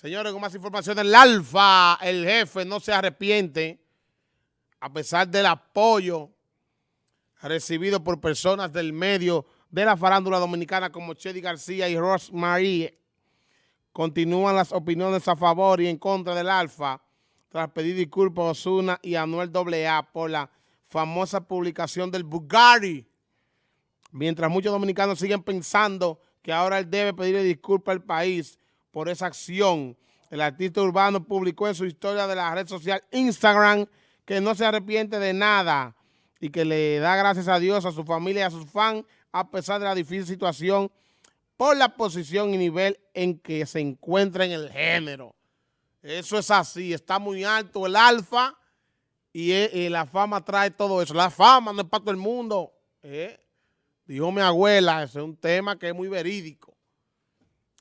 Señores, con más información del Alfa, el jefe no se arrepiente, a pesar del apoyo recibido por personas del medio de la farándula dominicana como Chedi García y Rosemary. Continúan las opiniones a favor y en contra del Alfa, tras pedir disculpas a Osuna y a Anuel AA por la famosa publicación del Bugatti. Mientras muchos dominicanos siguen pensando que ahora él debe pedirle disculpas al país por esa acción. El artista urbano publicó en su historia de la red social Instagram que no se arrepiente de nada y que le da gracias a Dios, a su familia y a sus fans a pesar de la difícil situación por la posición y nivel en que se encuentra en el género. Eso es así, está muy alto el alfa y, eh, la fama trae todo eso. La fama no es para todo el mundo. ¿eh? Dijo mi abuela, ese es un tema que es muy verídico.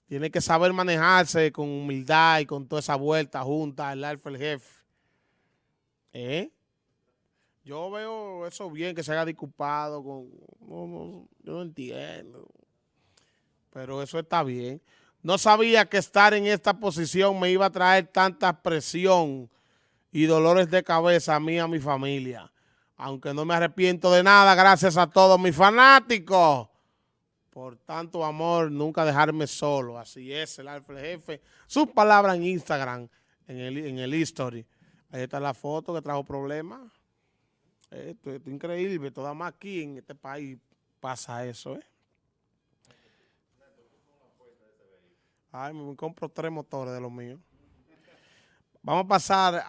Tiene que saber manejarse con humildad y con toda esa vuelta junta, el alfa, el jefe. ¿Eh? Yo veo eso bien, que se haya disculpado. Con, yo no entiendo. Pero eso está bien. No sabía que estar en esta posición me iba a traer tanta presión y dolores de cabeza a mí y a mi familia. Aunque no me arrepiento de nada, gracias a todos mis fanáticos. Por tanto amor, nunca dejarme solo. Así es, el Alfred Jefe. Sus palabras en Instagram, en el, en el history. Ahí está la foto que trajo problemas. Esto, es increíble. Toda más aquí en este país pasa eso, ¿eh? Ay, me compro tres motores de los míos. Vamos a pasar a...